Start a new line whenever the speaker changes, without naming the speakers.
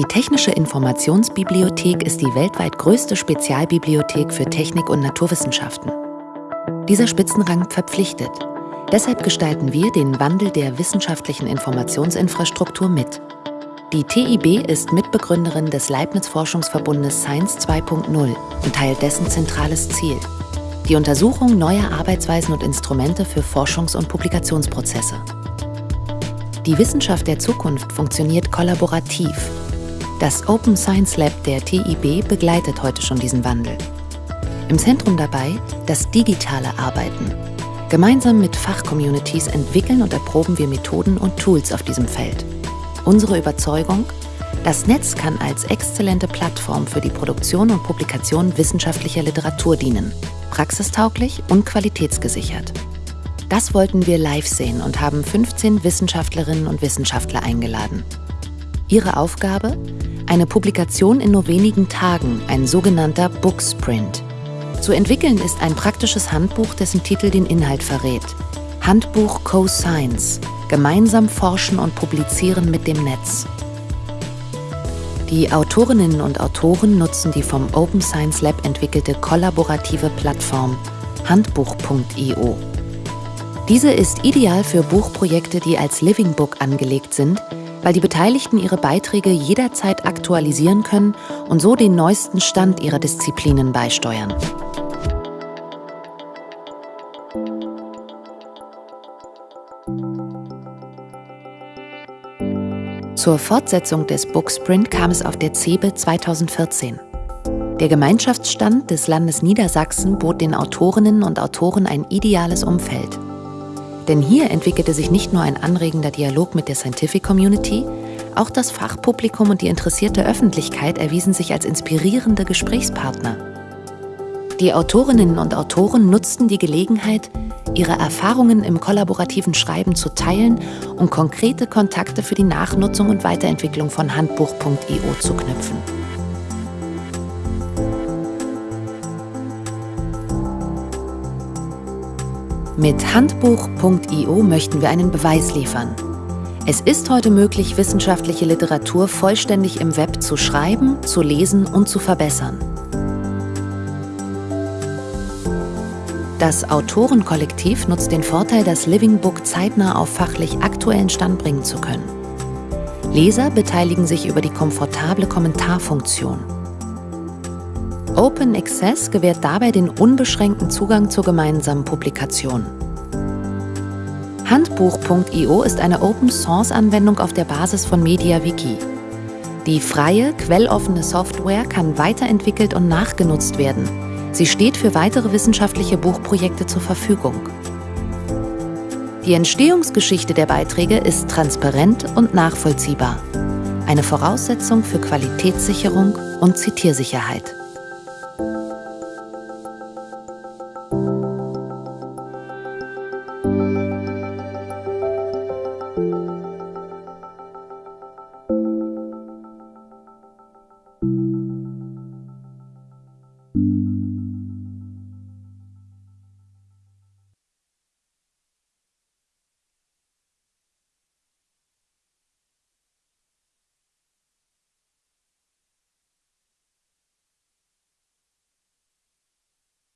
Die Technische Informationsbibliothek ist die weltweit größte Spezialbibliothek für Technik und Naturwissenschaften. Dieser Spitzenrang verpflichtet. Deshalb gestalten wir den Wandel der wissenschaftlichen Informationsinfrastruktur mit. Die TIB ist Mitbegründerin des Leibniz-Forschungsverbundes Science 2.0 und teilt dessen zentrales Ziel. Die Untersuchung neuer Arbeitsweisen und Instrumente für Forschungs- und Publikationsprozesse. Die Wissenschaft der Zukunft funktioniert kollaborativ. Das Open Science Lab der TIB begleitet heute schon diesen Wandel. Im Zentrum dabei das digitale Arbeiten. Gemeinsam mit Fachcommunities entwickeln und erproben wir Methoden und Tools auf diesem Feld. Unsere Überzeugung? Das Netz kann als exzellente Plattform für die Produktion und Publikation wissenschaftlicher Literatur dienen, praxistauglich und qualitätsgesichert. Das wollten wir live sehen und haben 15 Wissenschaftlerinnen und Wissenschaftler eingeladen. Ihre Aufgabe? Eine Publikation in nur wenigen Tagen, ein sogenannter Booksprint. Zu entwickeln ist ein praktisches Handbuch, dessen Titel den Inhalt verrät. Handbuch Co-Science. Gemeinsam forschen und publizieren mit dem Netz. Die Autorinnen und Autoren nutzen die vom Open Science Lab entwickelte kollaborative Plattform handbuch.io. Diese ist ideal für Buchprojekte, die als Living Book angelegt sind, weil die Beteiligten ihre Beiträge jederzeit aktualisieren können und so den neuesten Stand ihrer Disziplinen beisteuern. Zur Fortsetzung des Booksprint kam es auf der CeBE 2014. Der Gemeinschaftsstand des Landes Niedersachsen bot den Autorinnen und Autoren ein ideales Umfeld. Denn hier entwickelte sich nicht nur ein anregender Dialog mit der Scientific Community, auch das Fachpublikum und die interessierte Öffentlichkeit erwiesen sich als inspirierende Gesprächspartner. Die Autorinnen und Autoren nutzten die Gelegenheit, ihre Erfahrungen im kollaborativen Schreiben zu teilen und konkrete Kontakte für die Nachnutzung und Weiterentwicklung von Handbuch.io zu knüpfen. Mit Handbuch.io möchten wir einen Beweis liefern. Es ist heute möglich, wissenschaftliche Literatur vollständig im Web zu schreiben, zu lesen und zu verbessern. Das Autorenkollektiv nutzt den Vorteil, das Living Book zeitnah auf fachlich aktuellen Stand bringen zu können. Leser beteiligen sich über die komfortable Kommentarfunktion. Open Access gewährt dabei den unbeschränkten Zugang zur gemeinsamen Publikation. Handbuch.io ist eine Open-Source-Anwendung auf der Basis von MediaWiki. Die freie, quelloffene Software kann weiterentwickelt und nachgenutzt werden – Sie steht für weitere wissenschaftliche Buchprojekte zur Verfügung. Die Entstehungsgeschichte der Beiträge ist transparent und nachvollziehbar. Eine Voraussetzung für Qualitätssicherung und Zitiersicherheit.